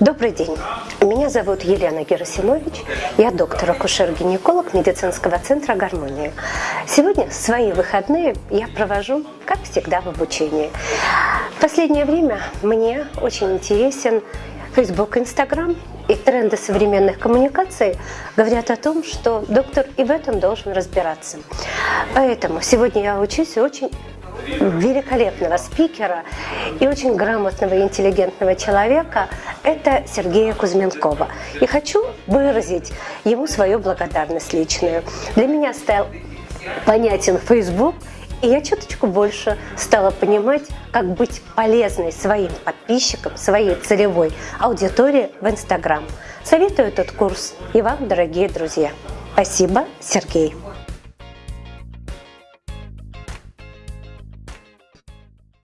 Добрый день. Меня зовут Елена Герасимович. Я доктор-акушер-гинеколог медицинского центра «Гармония». Сегодня свои выходные я провожу, как всегда, в обучении. В последнее время мне очень интересен Facebook, Instagram и тренды современных коммуникаций говорят о том, что доктор и в этом должен разбираться. Поэтому сегодня я учусь очень великолепного спикера и очень грамотного и интеллигентного человека – это Сергея Кузьменкова. И хочу выразить ему свою благодарность личную. Для меня стал понятен Facebook, и я чуточку больше стала понимать, как быть полезной своим подписчикам, своей целевой аудитории в Инстаграм. Советую этот курс и вам, дорогие друзья. Спасибо, Сергей.